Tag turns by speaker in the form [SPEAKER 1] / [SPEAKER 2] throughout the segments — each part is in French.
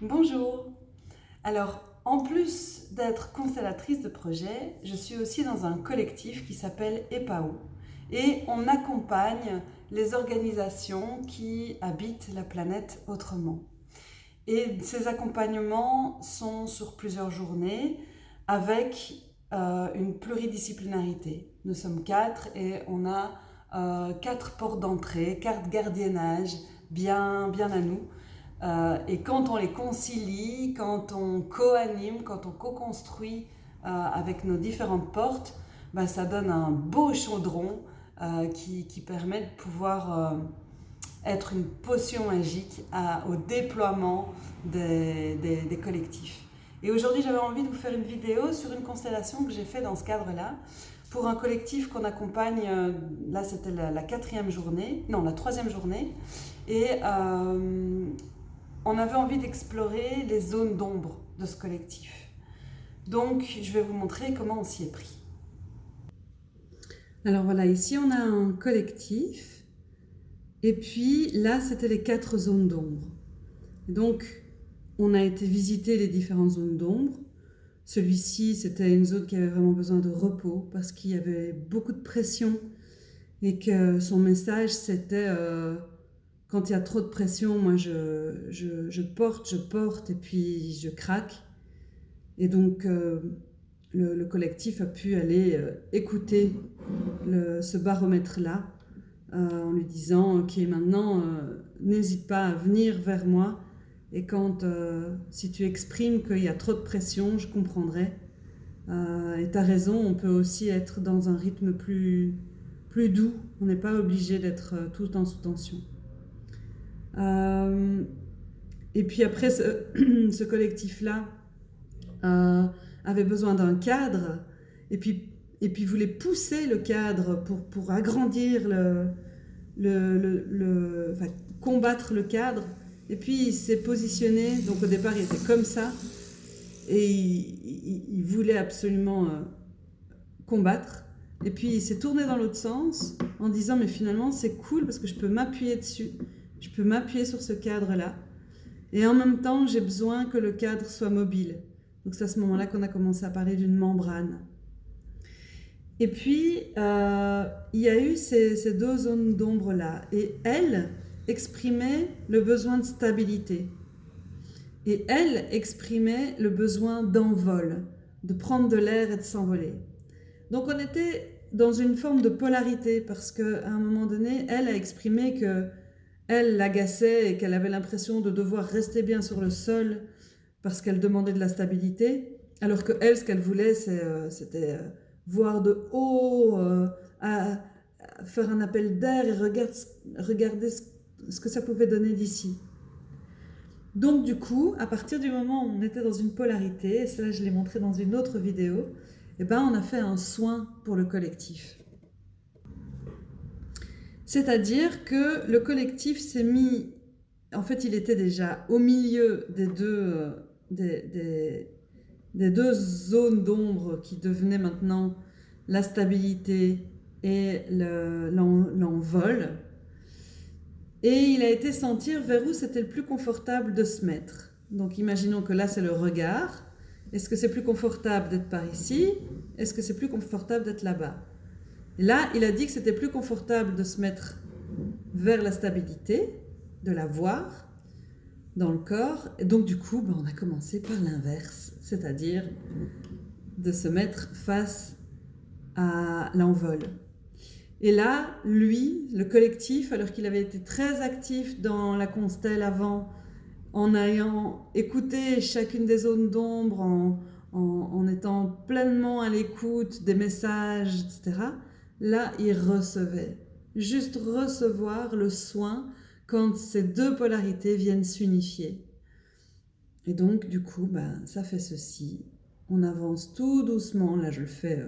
[SPEAKER 1] Bonjour Alors, en plus d'être constellatrice de projet, je suis aussi dans un collectif qui s'appelle EPAO et on accompagne les organisations qui habitent la planète autrement. Et ces accompagnements sont sur plusieurs journées avec euh, une pluridisciplinarité. Nous sommes quatre et on a euh, quatre portes d'entrée, quatre gardiennages bien, bien à nous. Euh, et quand on les concilie, quand on co-anime, quand on co-construit avec nos différentes portes, ben, ça donne un beau chaudron qui, qui, permet de pouvoir être une potion magique au déploiement des, collectifs. Et aujourd'hui, j'avais envie de vous faire une vidéo sur une constellation que j'ai fait dans ce cadre-là pour un collectif qu'on accompagne, euh, là c'était la, quatrième journée, non la troisième journée, et euh, on avait envie d'explorer les zones d'ombre de ce collectif. Donc je vais vous montrer comment on s'y est pris. Alors voilà, ici on a un collectif, et puis là c'était les quatre zones d'ombre. Donc on a été visiter les différentes zones d'ombre. Celui-ci, c'était une zone qui avait vraiment besoin de repos parce qu'il y avait beaucoup de pression et que son message, c'était euh, quand il y a trop de pression, moi je, porte, je porte et puis je craque. Et donc euh, le, collectif a pu aller euh, écouter ce baromètre-là en lui disant « Ok, maintenant, n'hésite pas à venir vers moi » Et quand, euh, si tu exprimes qu'il y a trop de pression, je comprendrai. Euh, et tu as raison, on peut aussi être dans un rythme plus, doux. On n'est pas obligé d'être euh, tout le temps sous tension. Et puis après, ce, collectif-là avait besoin d'un cadre. Et puis, et puis voulait pousser le cadre pour, pour agrandir le, le, le, enfin, combattre le cadre. Et puis il s'est positionné, donc au départ il était comme ça, et il, voulait absolument euh, combattre. Et puis il s'est tourné dans l'autre sens en disant mais finalement c'est cool parce que je peux m'appuyer dessus, je peux m'appuyer sur ce cadre-là. Et en même temps j'ai besoin que le cadre soit mobile. Donc c'est à ce moment-là qu'on a commencé à parler d'une membrane. Et puis, euh, il y a eu ces, deux zones d'ombre-là. Et elle, exprimait le besoin de stabilité. Et elle exprimait le besoin d'envol, de prendre de l'air et de s'envoler. Donc on était dans une forme de polarité parce qu'à un moment donné, elle a exprimé que elle l'agaçait et qu'elle avait l'impression de devoir rester bien sur le sol parce qu'elle demandait de la stabilité, alors que elle, ce qu'elle voulait, euh, c'était euh, voir de haut, euh, à, faire un appel d'air et regarder, ce que ça pouvait donner d'ici. Donc du coup, à partir du moment où on était dans une polarité, et cela je l'ai montré dans une autre vidéo, eh ben, on a fait un soin pour le collectif. C'est-à-dire que le collectif s'est mis, en fait il était déjà au milieu des deux, des, des deux zones d'ombre qui devenaient maintenant la stabilité et l'envol. Et il a été sentir vers où c'était le plus confortable de se mettre. Donc imaginons que là c'est le regard. Est-ce que c'est plus confortable d'être par ici? Est-ce que c'est plus confortable d'être là-bas? Là, il a dit que c'était plus confortable de se mettre vers la stabilité, de la voir dans le corps. Et donc du coup, ben, on a commencé par l'inverse, c'est-à-dire de se mettre face à l'envol. Et là, lui, le collectif, alors qu'il avait été très actif dans la constelle avant, en ayant écouté chacune des zones d'ombre, en, étant pleinement à l'écoute des messages, etc., là, il recevait. Juste recevoir le soin quand ces deux polarités viennent s'unifier. Et donc, du coup, ben, ça fait ceci. On avance tout doucement. Là, je le fais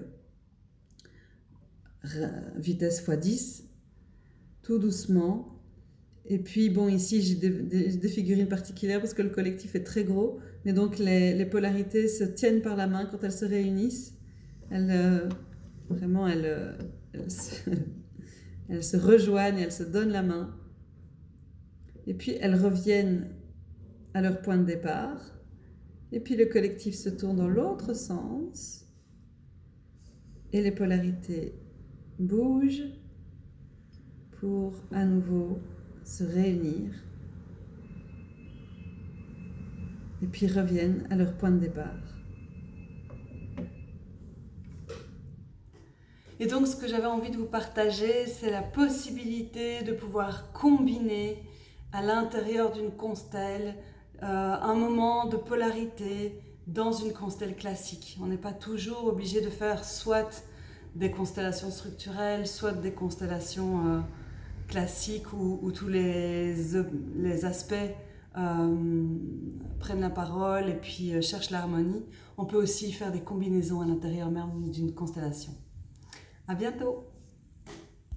[SPEAKER 1] euh, vitesse x10, tout doucement. Et puis, bon, ici, j'ai des, figurines particulières parce que le collectif est très gros. Mais donc, les, polarités se tiennent par la main quand elles se réunissent. Elles, euh, vraiment, elles, euh, elles, se, rejoignent, elles se donnent la main. Et puis, elles reviennent à leur point de départ. Et puis le collectif se tourne dans l'autre sens. Et les polarités bougent pour à nouveau se réunir. Et puis reviennent à leur point de départ. Et donc, ce que j'avais envie de vous partager, c'est la possibilité de pouvoir combiner à l'intérieur d'une constelle euh, un moment de polarité dans une constelle classique. On n'est pas toujours obligé de faire soit des constellations structurelles, soit des constellations euh, classiques où, tous les, aspects euh, prennent la parole et puis cherchent l'harmonie. On peut aussi faire des combinaisons à l'intérieur même d'une constellation. À bientôt